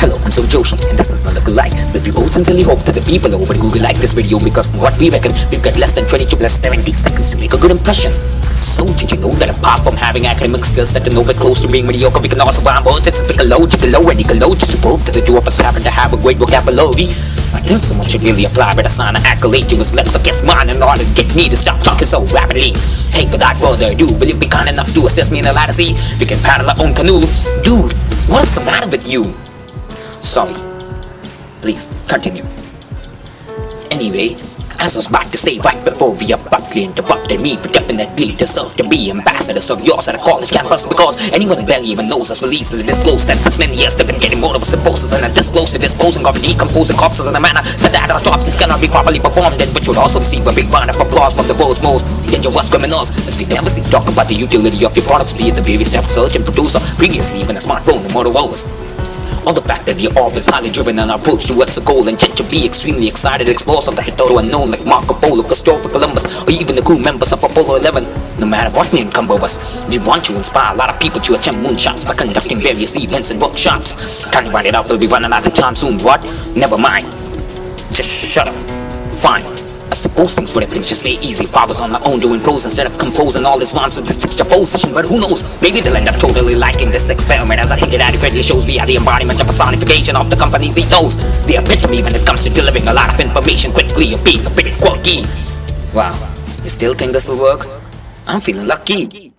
Hello, I'm Sir Joshi, and this is not a like. But we both sincerely hope that the people over Google like this video because from what we reckon, we've got less than 22 plus 70 seconds to make a good impression. So did you know that apart from having academic skills that are nowhere close to being mediocre, we can also find words a low, low, and low just to prove that the two of us happen to have a great vocabulary. I think someone should really apply but assign an accolade to his lips against mine in order to get me to stop talking so rapidly. Hey, without further ado, will you be kind enough to assist me in the ladder sea? We can paddle our own canoe. Dude, what is the matter with you? Sorry. Please, continue. Anyway, as I was about to say right before we abruptly interrupted me, we definitely deserve to be ambassadors of yours at a college campus because anyone barely even knows us will easily disclose that since many years they've been getting more of us imposters and undisclosed disposing of decomposing corpses in a manner so that our autopsies cannot be properly performed and which would also receive a big round of applause from the world's most dangerous criminals as we never cease talk about the utility of your products be it the steps search and producer previously even a smartphone and Motorola's or the fact that are always highly driven our approach towards a goal and tend to be extremely excited explorers of the hitherto unknown like Marco Polo, Christopher Columbus, or even the crew members of Apollo 11. No matter what may encumber us, we want to inspire a lot of people to attempt moonshots by conducting various events and workshops. Can't write it out? We'll be running out of time soon. What? Never mind. Just shut up. Fine. I suppose things would have been just very easy if I was on my own doing prose instead of composing all this rhymes with this juxtaposition, but who knows? Maybe they'll end up totally liking this experiment as I hinted adequately shows via the embodiment of personification of the company's ethos. The epitome when it comes to delivering a lot of information quickly or being a bit quirky. Wow, you still think this will work? I'm feeling lucky.